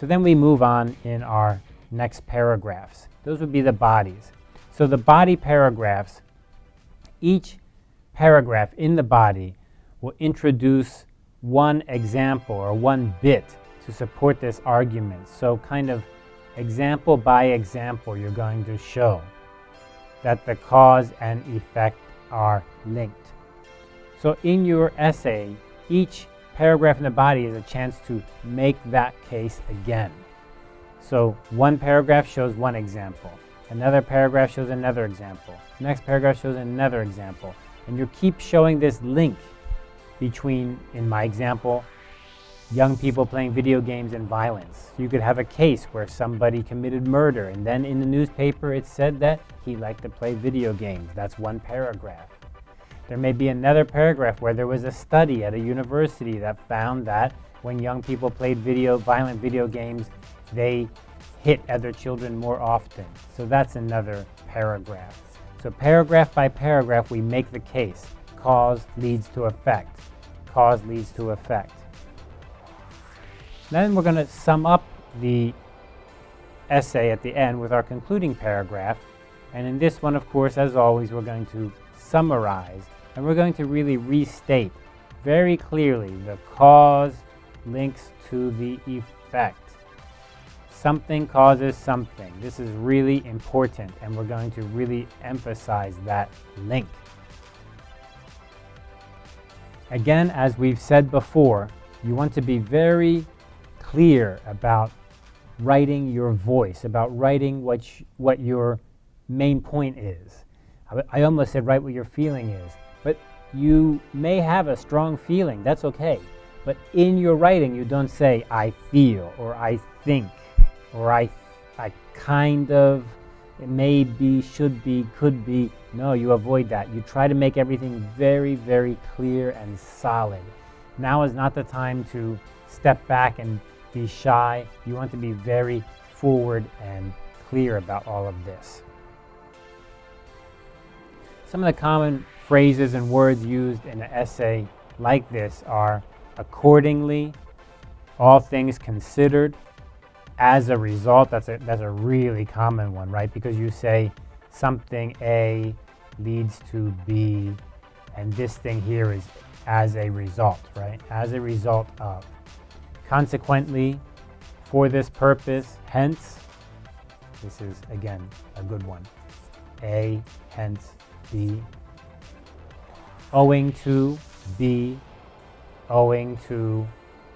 So then we move on in our next paragraphs. Those would be the bodies. So the body paragraphs, each paragraph in the body will introduce one example or one bit to support this argument. So kind of example by example, you're going to show that the cause and effect are linked. So in your essay, each paragraph in the body is a chance to make that case again. So one paragraph shows one example. Another paragraph shows another example. Next paragraph shows another example. And you keep showing this link between, in my example, young people playing video games and violence. You could have a case where somebody committed murder and then in the newspaper it said that he liked to play video games. That's one paragraph. There may be another paragraph where there was a study at a university that found that when young people played video, violent video games, they hit other children more often. So that's another paragraph. So paragraph by paragraph, we make the case. Cause leads to effect. Cause leads to effect. Then we're going to sum up the essay at the end with our concluding paragraph. And in this one, of course, as always, we're going to summarize and we're going to really restate very clearly the cause links to the effect. Something causes something. This is really important and we're going to really emphasize that link. Again, as we've said before, you want to be very clear about writing your voice, about writing what, what your main point is. I, I almost said write what your feeling is, but you may have a strong feeling, that's okay. But in your writing, you don't say, I feel, or I think, or I, I kind of, it may be, should be, could be. No, you avoid that. You try to make everything very, very clear and solid. Now is not the time to step back and be shy. You want to be very forward and clear about all of this. Some of the common phrases and words used in an essay like this are accordingly, all things considered, as a result. That's a, that's a really common one, right? Because you say something A leads to B, and this thing here is as a result, right? As a result of. Consequently, for this purpose, hence, this is again a good one. A, hence, B. Owing to B, owing to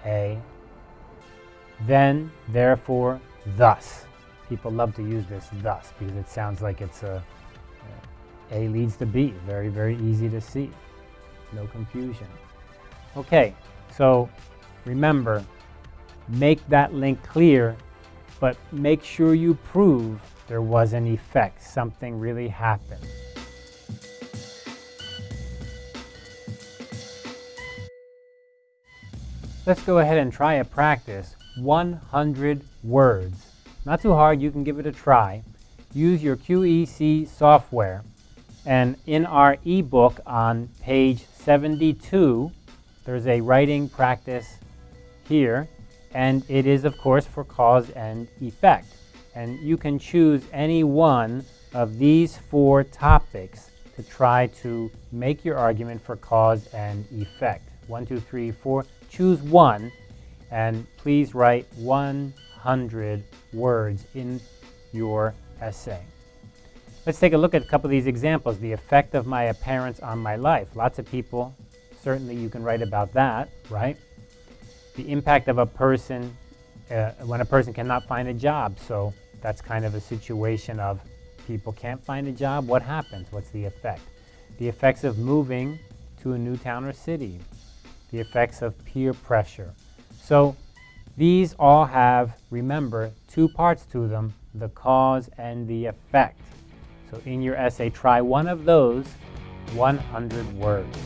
A. Then, therefore, thus. People love to use this thus because it sounds like it's a A leads to B. Very, very easy to see. No confusion. Okay, so remember, make that link clear, but make sure you prove there was an effect, something really happened. Let's go ahead and try a practice, 100 words. Not too hard, you can give it a try. Use your QEC software. And in our ebook on page 72, there's a writing practice here and it is of course for cause and effect. And you can choose any one of these four topics to try to make your argument for cause and effect. One, two, three, four. Choose one and please write 100 words in your essay. Let's take a look at a couple of these examples. The effect of my appearance on my life. Lots of people, certainly you can write about that, right? the impact of a person uh, when a person cannot find a job. So that's kind of a situation of people can't find a job. What happens? What's the effect? The effects of moving to a new town or city. The effects of peer pressure. So these all have, remember, two parts to them, the cause and the effect. So in your essay, try one of those 100 words.